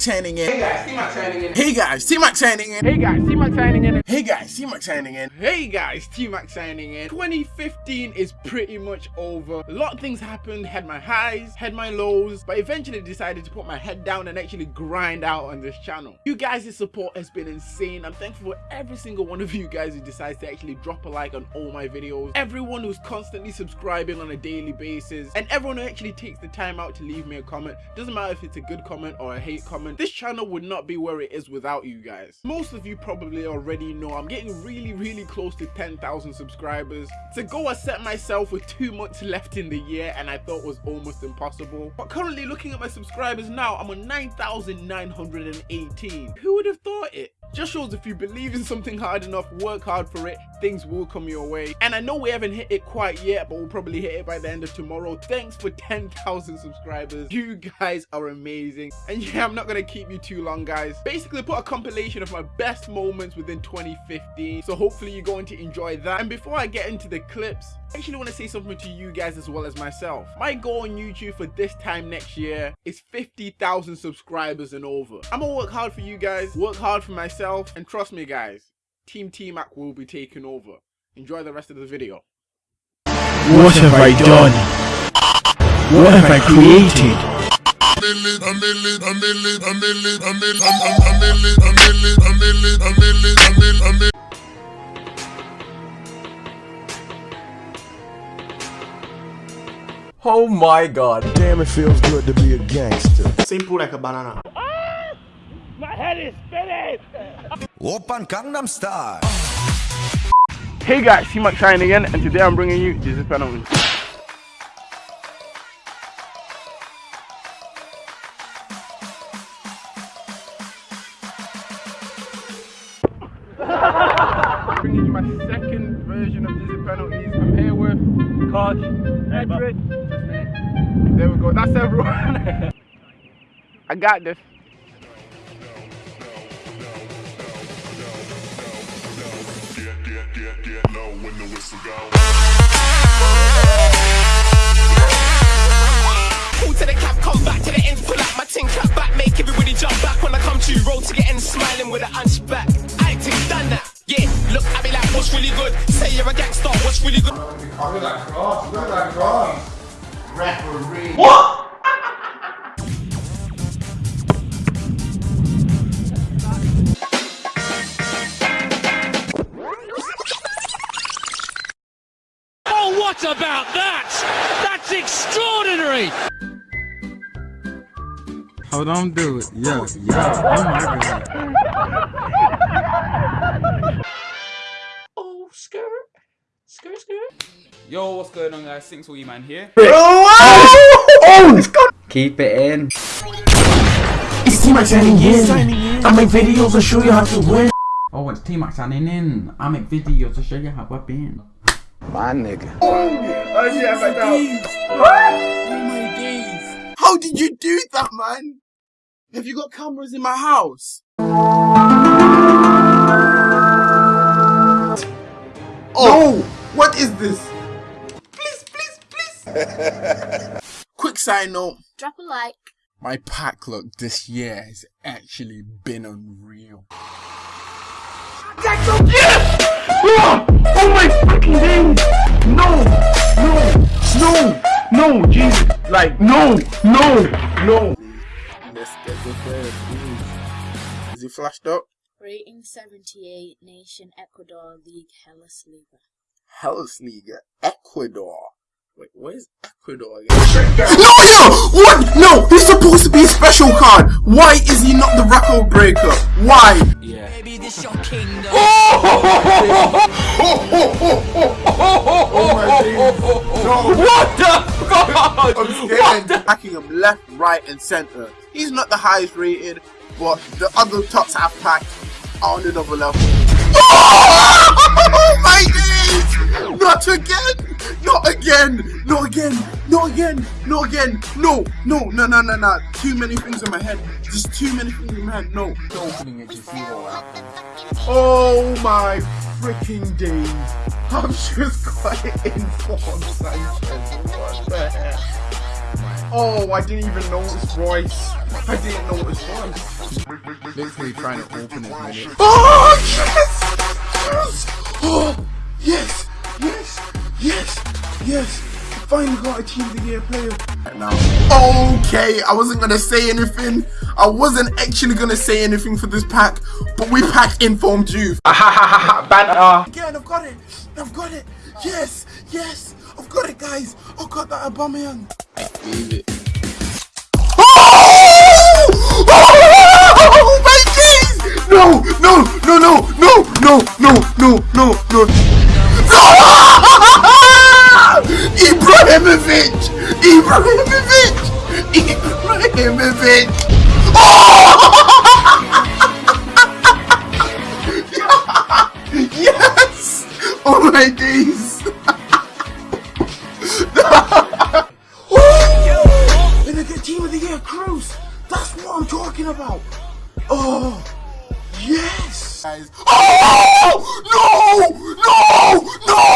T-Mac in. Hey guys, T-Mac signing in. Hey guys, T-Mac signing in. Hey guys, T-Mac signing in. Hey guys, T-Mac signing in. Hey guys, T-Mac signing in. 2015 is pretty much over. A lot of things happened, had my highs, had my lows, but eventually decided to put my head down and actually grind out on this channel. You guys' support has been insane. I'm thankful for every single one of you guys who decides to actually drop a like on all my videos. Everyone who's constantly subscribing on a daily basis and everyone who actually takes the time out to leave me a comment. Doesn't matter if it's a good comment or a hate comment. This channel would not be where it is without you guys. Most of you probably already know I'm getting really, really close to 10,000 subscribers. To go I set myself with two months left in the year and I thought was almost impossible. But currently looking at my subscribers now, I'm on 9,918. Who would have thought it? Just shows if you believe in something hard enough, work hard for it, things will come your way. And I know we haven't hit it quite yet, but we'll probably hit it by the end of tomorrow. Thanks for 10,000 subscribers. You guys are amazing. And yeah, I'm not gonna keep you too long, guys. Basically, put a compilation of my best moments within 2015. So hopefully you're going to enjoy that. And before I get into the clips, I actually want to say something to you guys as well as myself. My goal on YouTube for this time next year is 50,000 subscribers and over. I'm gonna work hard for you guys, work hard for myself, and trust me guys, Team T-Mac will be taking over. Enjoy the rest of the video. What have I done? What have I created? Oh my god. Damn, it feels good to be a gangster. Simple like a banana. Open Gangnam Style. Hey guys, T-Mac Shine again, and today I'm bringing you this is penalty. bringing you my second version of Dizzy penalties. I'm here with Kosh, Edric. There we go. That's everyone. I got this. Pull to the cap, come back to the ends, pull out my tin cap back, make everybody jump back when I come to you, roll to get ends, smiling with a hunchback. Acting done that. Yeah, look at me like what's really good. Say you're a gangster, what's really good? Referee. Oh, what about that? That's extraordinary! Oh, Hold on, do it. Yeah, yeah. Oh my god. Oh, skirt. Skirt, skirt. Yo, what's going on guys? Sinks Wee Man here. Oh, oh, Keep it in. It's T-Mac signing in. I make videos to show you how to win. Oh, it's T-Mac signing in. I make videos to show you how I've been. My nigga. Oh, oh shit, I got out. How did you do that, man? Have you got cameras in my house? Oh, what is this? Please, please, please. Quick side note. Drop a like. My pack look this year has actually been unreal. Oh my fucking days! No! No! No! No! Jesus! Like, no! No! No! Let's get the first please. Is he flashed up? Rating 78, Nation Ecuador League Hellas Liga. Hellas League, Ecuador. Wait, where's Ecuador again? No, yo! What? No, he's supposed to be a special card. Why is he not the record breaker? Why? Baby, this your kingdom. Oh Attacking him left, right, and center. He's not the highest rated, but the other top half pack are on another level. Oh my days! Not again! Not again! Not again! Not again! Not again! No! No! No! No! No! No! Too many things in my head. Just too many things in my head. No. Opening it to see. Oh my freaking days! I'm just quite informed, Sanchez. What the heck? Oh, I didn't even notice Royce. I didn't notice Royce. Literally trying to open it. minute. Oh, yes! Yes! Oh, yes! Yes! Yes! Yes! Finally got a Team of the Year player. Now, okay, I wasn't gonna say anything. I wasn't actually gonna say anything for this pack, but we packed Informed Youth. Banter. Again, I've got it. I've got it. Yes, yes, I've got it, guys. I've got that Aubameyang. Leave it. Oh! oh my days! No, no, no, no, no, no, no, no, no, That's what I'm talking about. Oh, yes. Guys. Oh, no, no, no.